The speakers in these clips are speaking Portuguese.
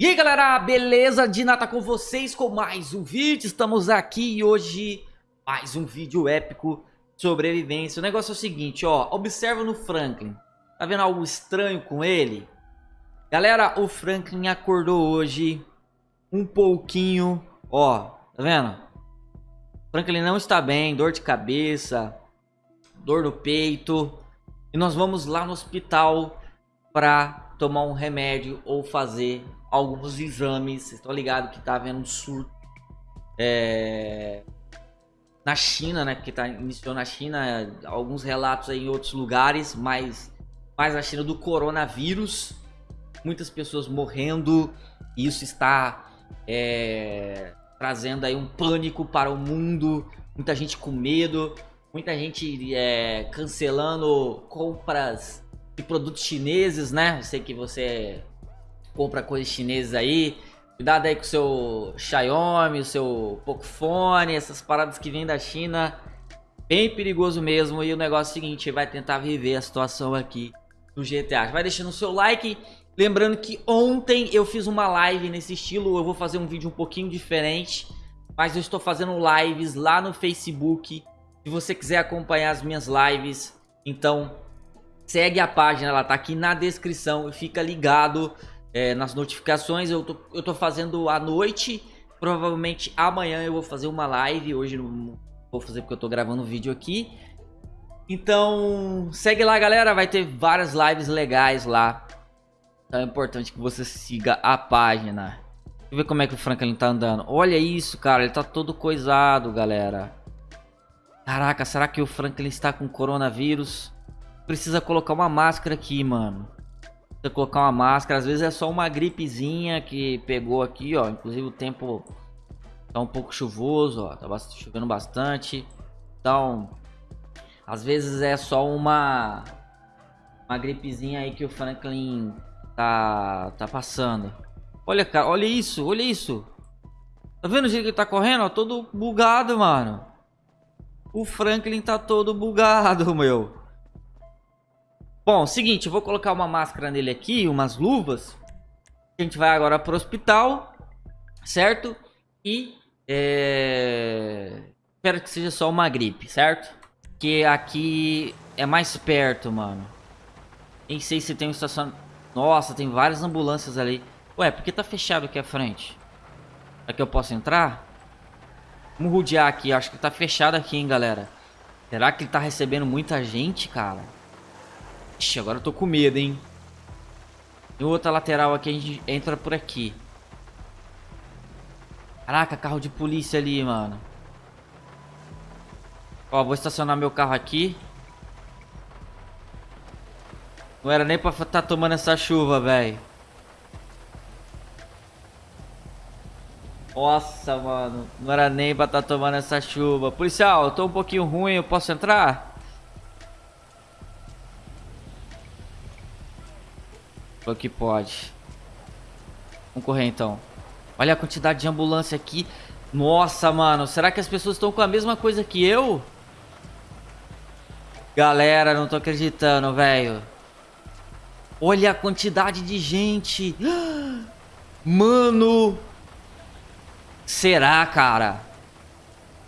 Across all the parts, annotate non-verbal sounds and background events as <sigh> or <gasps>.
E aí galera, beleza? Dina tá com vocês com mais um vídeo, estamos aqui hoje mais um vídeo épico sobrevivência. O negócio é o seguinte, ó, observa no Franklin, tá vendo algo estranho com ele? Galera, o Franklin acordou hoje um pouquinho, ó, tá vendo? Franklin não está bem, dor de cabeça, dor no peito, e nós vamos lá no hospital pra tomar um remédio ou fazer alguns exames. Vocês estão ligados que tá havendo um surto é, na China, né? Que tá, iniciou na China, alguns relatos em outros lugares, mas mais na China do coronavírus. Muitas pessoas morrendo. E isso está é, trazendo aí um pânico para o mundo. Muita gente com medo. Muita gente é, cancelando compras de produtos chineses, né? Eu sei que você compra coisas chinesas aí. Cuidado aí com o seu Xiaomi, o seu Pocophone, essas paradas que vêm da China. Bem perigoso mesmo. E o negócio é o seguinte, vai tentar viver a situação aqui do GTA. Vai deixando o seu like. Lembrando que ontem eu fiz uma live nesse estilo. Eu vou fazer um vídeo um pouquinho diferente. Mas eu estou fazendo lives lá no Facebook. Se você quiser acompanhar as minhas lives, então segue a página, ela tá aqui na descrição e fica ligado é, nas notificações. Eu tô, eu tô fazendo à noite. Provavelmente amanhã eu vou fazer uma live. Hoje não vou fazer porque eu tô gravando vídeo aqui. Então, segue lá, galera. Vai ter várias lives legais lá. Então é importante que você siga a página. Deixa eu ver como é que o Franklin tá andando. Olha isso, cara. Ele tá todo coisado, galera. Caraca, será que o Franklin está com coronavírus? Precisa colocar uma máscara aqui, mano você colocar uma máscara. Às vezes é só uma gripezinha que pegou aqui, ó. Inclusive o tempo tá um pouco chuvoso, ó. Tá chovendo bastante. Então, às vezes é só uma uma gripezinha aí que o Franklin tá tá passando. Olha, cara, olha isso, olha isso. Tá vendo o jeito que ele tá correndo? Ó, todo bugado, mano. O Franklin tá todo bugado, <laughs> meu. Bom, seguinte, eu vou colocar uma máscara nele aqui, umas luvas. A gente vai agora pro hospital, certo? E é... espero que seja só uma gripe, certo? Que aqui é mais perto, mano. Nem sei se tem um estacionamento. Nossa, tem várias ambulâncias ali. Ué, por que tá fechado aqui à frente? Será que eu posso entrar? Vamos rodear aqui. Acho que tá fechado aqui, hein, galera. Será que ele tá recebendo muita gente, cara? Ixi, agora eu tô com medo, hein? Tem outra lateral aqui, a gente entra por aqui. Caraca, carro de polícia ali, mano. Ó, vou estacionar meu carro aqui. Não era nem pra estar tá tomando essa chuva, velho. Nossa, mano. Não era nem pra estar tá tomando essa chuva. Policial, eu tô um pouquinho ruim, eu posso entrar? Falou que pode. Vamos correr então. Olha a quantidade de ambulância aqui. Nossa, mano. Será que as pessoas estão com a mesma coisa que eu? Galera, não tô acreditando, velho. Olha a quantidade de gente. <gasps> Mano. Será, cara?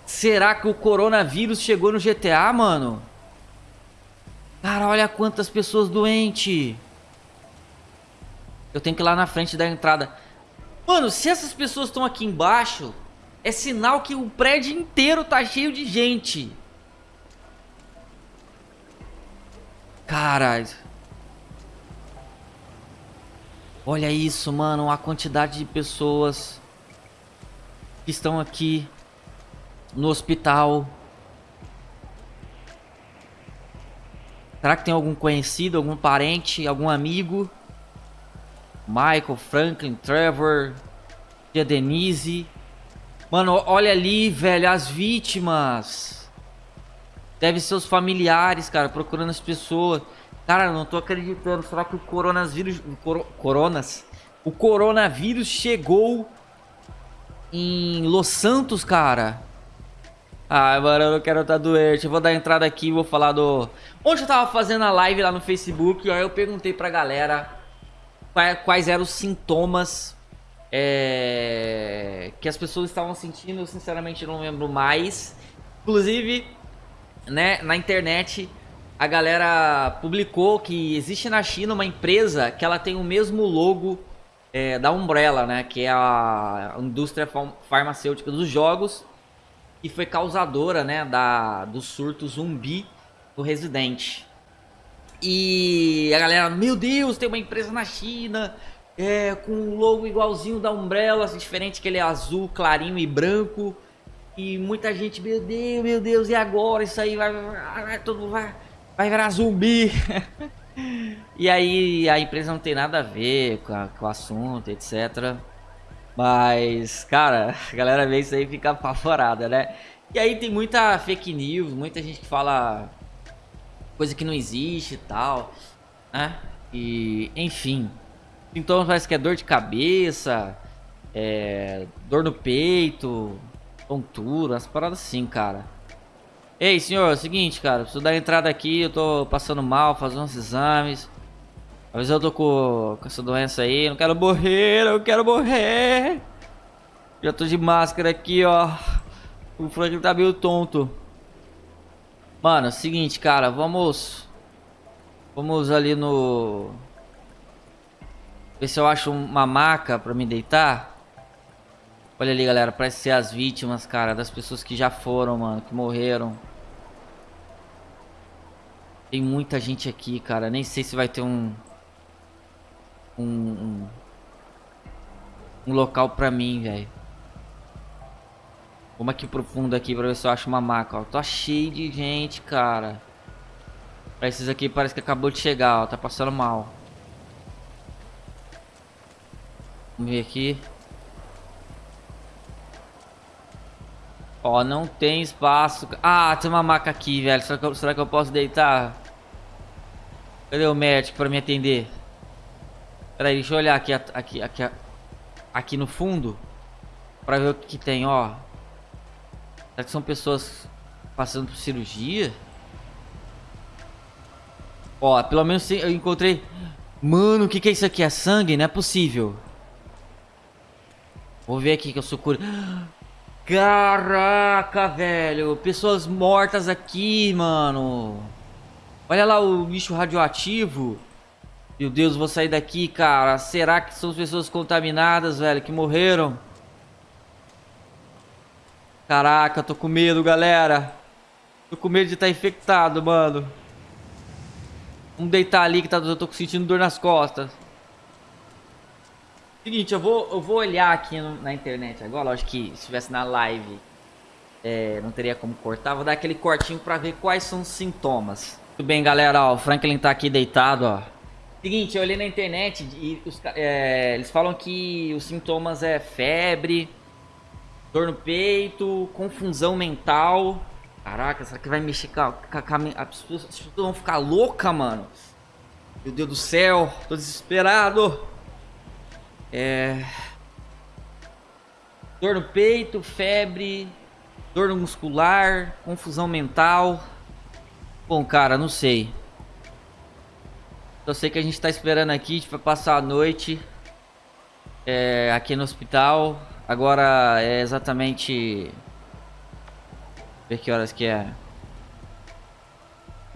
Será que o coronavírus chegou no GTA, mano? Cara, olha quantas pessoas doentes. Eu tenho que ir lá na frente da entrada. Mano, se essas pessoas estão aqui embaixo, é sinal que o prédio inteiro tá cheio de gente. Caralho. Olha isso, mano. A quantidade de pessoas que estão aqui no hospital. Será que tem algum conhecido, algum parente, algum amigo? Michael, Franklin, Trevor, Tia Denise. Mano, olha ali, velho, as vítimas. Deve ser os familiares, cara, procurando as pessoas. Cara, não tô acreditando. Será que o coronavírus... Coronas? O coronavírus chegou em Los Santos, cara. Ah, mano, eu não quero estar tá doente. Eu vou dar entrada aqui e vou falar do... Onde eu tava fazendo a live lá no Facebook, aí eu perguntei pra galera quais eram os sintomas é, que as pessoas estavam sentindo, eu sinceramente não lembro mais. Inclusive, né, na internet a galera publicou que existe na China uma empresa que ela tem o mesmo logo é, da Umbrella, né, que é a indústria farmacêutica dos jogos e foi causadora, né, da do surto zumbi do Resident. E a galera, meu Deus, tem uma empresa na China é, com um logo igualzinho da Umbrella, assim, diferente que ele é azul, clarinho e branco. E muita gente, meu Deus, meu Deus, e agora? Isso aí vai, vai todo vai, vai virar zumbi. <laughs> e aí a empresa não tem nada a ver com, a, com o assunto, etc. Mas, cara, a galera vê isso aí e fica apavorada, né? E aí tem muita fake news, muita gente que fala coisa que não existe e tal, né? E, enfim, Sintomas parece que é dor de cabeça, é, dor no peito, tontura, umas paradas assim, cara. Ei, senhor, é o seguinte, cara, preciso dar entrada aqui, eu tô passando mal, fazendo uns exames. Às vezes eu tô com, com essa doença aí, não quero morrer, eu quero morrer. Já tô de máscara aqui, ó. O Franklin tá meio tonto. Mano, é o seguinte, cara, vamos... Vamos ali no... Ver se eu acho uma maca pra me deitar. Olha ali, galera. Parece ser as vítimas, cara. Das pessoas que já foram, mano. Que morreram. Tem muita gente aqui, cara. Nem sei se vai ter um... Um... Um, um local pra mim, velho. Vamos aqui profundo aqui pra ver se eu acho uma maca, ó. Tá cheio de gente, cara. Pra esses aqui parece que acabou de chegar, ó. Tá passando mal. Vamos ver aqui. Ó, não tem espaço. Ah, tem uma maca aqui, velho. Será que eu, será que eu posso deitar? Cadê o médico pra me atender? Pera aí, deixa eu olhar aqui, aqui, aqui, aqui no fundo. Pra ver o que, que tem, ó. Será que são pessoas passando por cirurgia? Ó, pelo menos eu encontrei... Mano, o que, que é isso aqui? É sangue? Não é possível. Vou ver aqui que eu sou cura. Caraca, velho. Pessoas mortas aqui, mano. Olha lá o bicho radioativo. Meu Deus, vou sair daqui, cara. Será que são pessoas contaminadas, velho, que morreram? Caraca, tô com medo, galera. Tô com medo de estar tá infectado, mano. Vamos deitar ali que tá, eu tô sentindo dor nas costas. Seguinte, eu vou, eu vou olhar aqui no, na internet agora. Lógico que se estivesse na live, é, não teria como cortar. Vou dar aquele cortinho pra ver quais são os sintomas. Tudo bem, galera. Ó, o Franklin tá aqui deitado, ó. Seguinte, eu olhei na internet e os, é, eles falam que os sintomas é febre, dor no peito, confusão mental. Caraca, será que vai mexer com a, com a, as, pessoas, as pessoas vão ficar loucas, mano? Meu Deus do céu, tô desesperado. É... Dor no peito, febre, dor muscular, confusão mental. Bom, cara, não sei. Eu sei que a gente tá esperando aqui, a gente vai passar a noite é, aqui no hospital. Agora é exatamente... Ver que horas que é.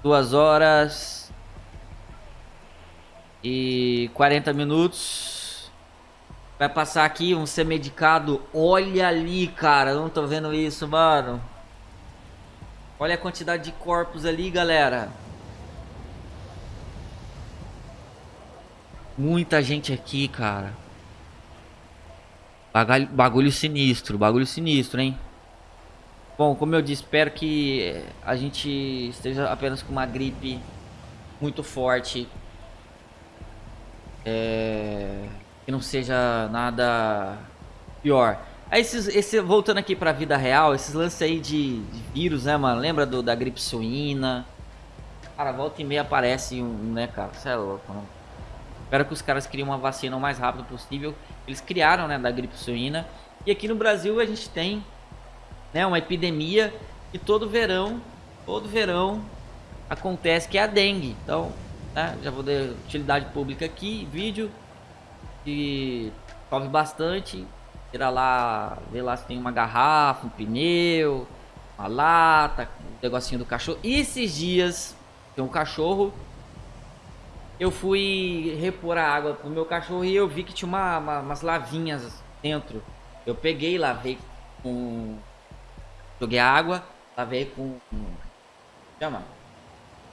Duas horas e 40 minutos. Vai passar aqui, vamos ser medicado. Olha ali, cara. Não tô vendo isso, mano. Olha a quantidade de corpos ali, galera. Muita gente aqui, cara. Bagulho, bagulho sinistro, bagulho sinistro, hein? Bom, como eu disse, espero que a gente esteja apenas com uma gripe muito forte. É que não seja nada pior. Aí esses, esse, voltando aqui pra vida real, esses lances aí de, de vírus, né, mano? Lembra do, da gripe suína? Cara, volta e meia aparece um, né, cara? Você é louco, não? Espero que os caras criem uma vacina o mais rápido possível. Eles criaram, né, da gripe suína. E aqui no Brasil a gente tem, né, uma epidemia que todo verão, todo verão acontece, que é a dengue. Então, né, já vou dar utilidade pública aqui, vídeo e chove bastante. Tira lá, vê lá se tem uma garrafa, um pneu, uma lata, um negocinho do cachorro. E esses dias, tem um cachorro, eu fui repor a água pro meu cachorro e eu vi que tinha uma, uma, umas lavinhas dentro. Eu peguei, lavei com... Joguei água, lavei com... Chama?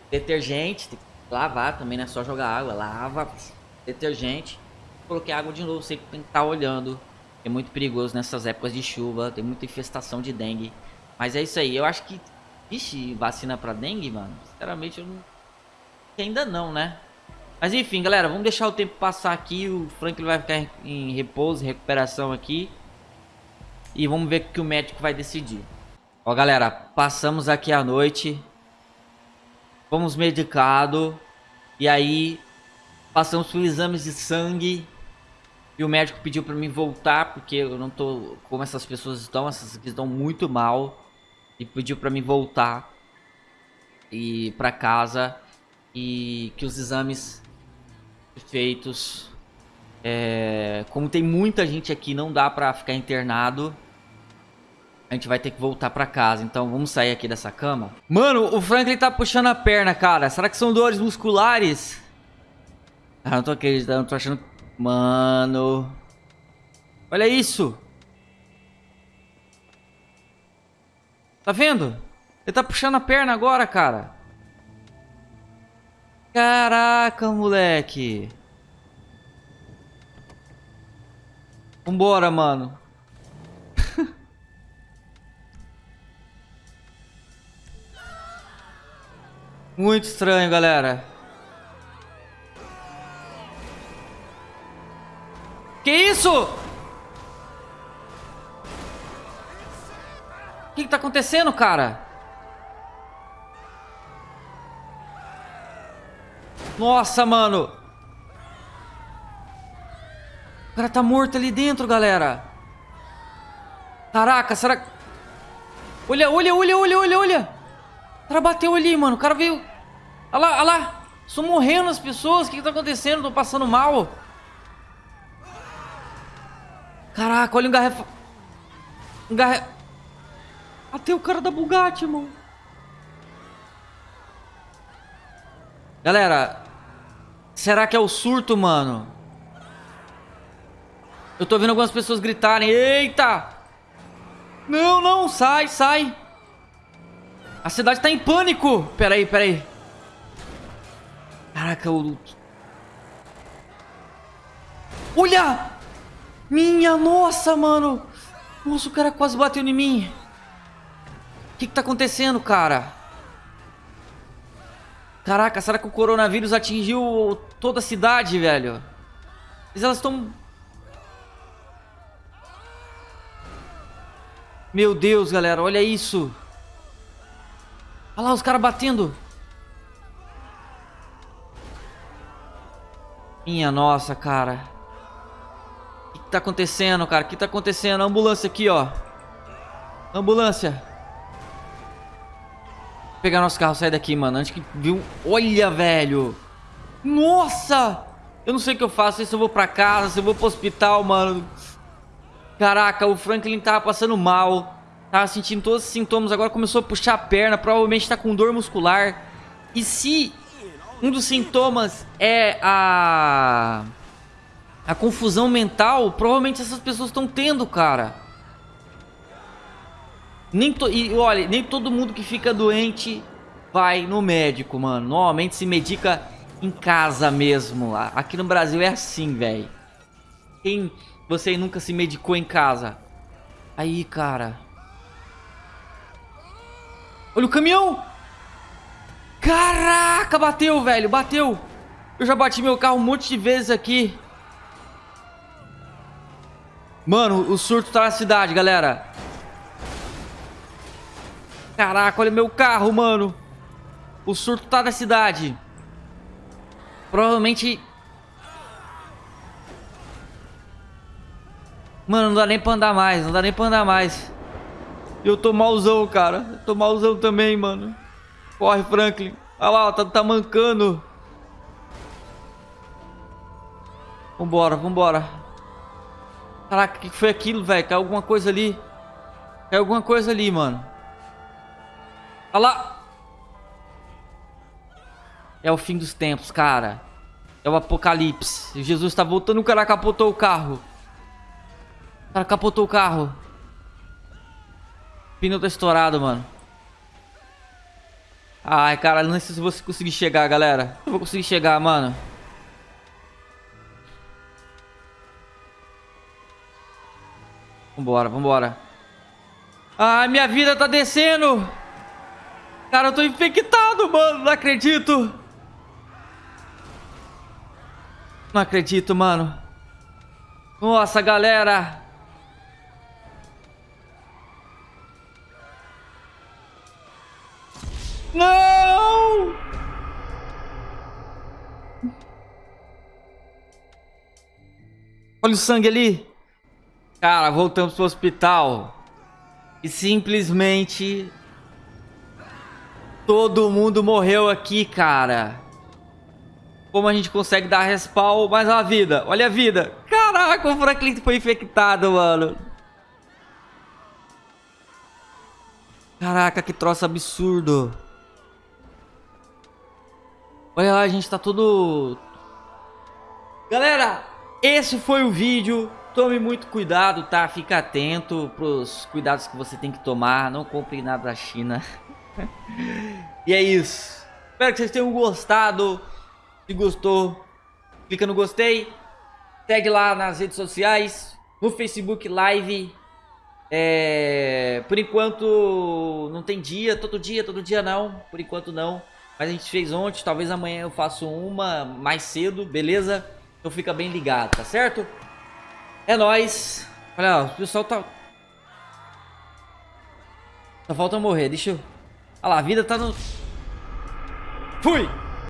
Detergente, tem que lavar também, não é só jogar água. Lava, detergente. Coloquei água de novo, sei que tem que estar tá olhando. É muito perigoso nessas épocas de chuva, tem muita infestação de dengue. Mas é isso aí, eu acho que... Vixe, vacina pra dengue, mano? Sinceramente, eu não... Ainda não, né? Mas enfim, galera, vamos deixar o tempo passar aqui. O Franklin vai ficar em repouso, recuperação aqui. E vamos ver o que o médico vai decidir. Ó, galera, passamos aqui a noite. Fomos medicados. E aí, passamos por exames de sangue. E o médico pediu pra mim voltar, porque eu não tô como essas pessoas estão, essas aqui estão muito mal. E pediu pra mim voltar e para casa e que os exames feitos é, como tem muita gente aqui, não dá pra ficar internado. A gente vai ter que voltar pra casa. Então vamos sair aqui dessa cama. Mano, o Franklin tá puxando a perna, cara. Será que são dores musculares? Ah, não tô acreditando, tô achando Mano. Olha isso. Tá vendo? Ele tá puxando a perna agora, cara. Caraca, moleque. Vambora, mano. <laughs> Muito estranho, galera. Que isso? O que, que tá acontecendo, cara? Nossa, mano. O cara tá morto ali dentro, galera. Caraca, será... Olha, olha, olha, olha, olha, olha. O cara bateu ali, mano. O cara veio... Olha lá, olha lá. Estão morrendo as pessoas. O que, que tá acontecendo? Tô passando mal. Caraca, olha o garrafa... Um garrafa... Até o cara da Bugatti, irmão. Galera, será que é o surto, mano? Eu tô vendo algumas pessoas gritarem. Eita! Não, não, sai, sai. A cidade tá em pânico. Pera aí, pera aí. Caraca, o... Olha! Minha nossa, mano. Nossa, o cara quase bateu em mim. O que que tá acontecendo, cara? Caraca, será que o coronavírus atingiu toda a cidade, velho? Mas elas estão... Meu Deus, galera, olha isso. Olha lá os caras batendo. Minha nossa, cara tá acontecendo, cara? O que tá acontecendo? ambulância aqui, ó. Ambulância. Pegar nosso carro, sair daqui, mano. Antes que viu... Olha, velho. Nossa! Eu não sei o que eu faço. Se eu vou pra casa, se eu vou pro hospital, mano. Caraca, o Franklin tava passando mal. Tava sentindo todos os sintomas. Agora começou a puxar a perna. Provavelmente tá com dor muscular. E se um dos sintomas é a a confusão mental, provavelmente essas pessoas estão tendo, cara. Nem to... E olha, nem todo mundo que fica doente vai no médico, mano. Normalmente se medica em casa mesmo. Aqui no Brasil é assim, velho. Quem você nunca se medicou em casa? Aí, cara. Olha o caminhão! Caraca, bateu, velho, bateu. Eu já bati meu carro um monte de vezes aqui. Mano, o surto tá na cidade, galera. Caraca, olha meu carro, mano. O surto tá na cidade. Provavelmente... Mano, não dá nem pra andar mais. Não dá nem pra andar mais. Eu tô malzão, cara. Eu tô malzão também, mano. Corre, Franklin. Olha lá, tá, tá mancando. Vambora, vambora. Caraca, o que foi aquilo, velho? Caiu alguma coisa ali. Caiu alguma coisa ali, mano. Olha lá. É o fim dos tempos, cara. É o apocalipse. Jesus tá voltando, o cara capotou o carro. O cara capotou o carro. O pneu tá estourado, mano. Ai, cara, não sei se vou conseguir chegar, galera. Não vou conseguir chegar, mano. Vambora, vambora. Ai, minha vida tá descendo. Cara, eu tô infectado, mano. Não acredito. Não acredito, mano. Nossa, galera. Não! Olha o sangue ali. Cara, voltamos pro hospital. E simplesmente... Todo mundo morreu aqui, cara. Como a gente consegue dar respawn mais uma vida? Olha a vida. Caraca, o Franklin foi infectado, mano. Caraca, que troço absurdo. Olha lá, a gente tá todo... Galera, esse foi o vídeo. Tome muito cuidado, tá? Fica atento pros cuidados que você tem que tomar. Não compre nada da China. <laughs> <laughs> e é isso. Espero que vocês tenham gostado. Se gostou, clica no gostei. Segue lá nas redes sociais. No Facebook Live. É... Por enquanto não tem dia. Todo dia, todo dia não. Por enquanto não. Mas a gente fez ontem. Talvez amanhã eu faça uma mais cedo, beleza? Então fica bem ligado, tá certo? É nóis. Olha, o pessoal tá... Só falta morrer, deixa eu... Olha lá, a vida tá no... Fui!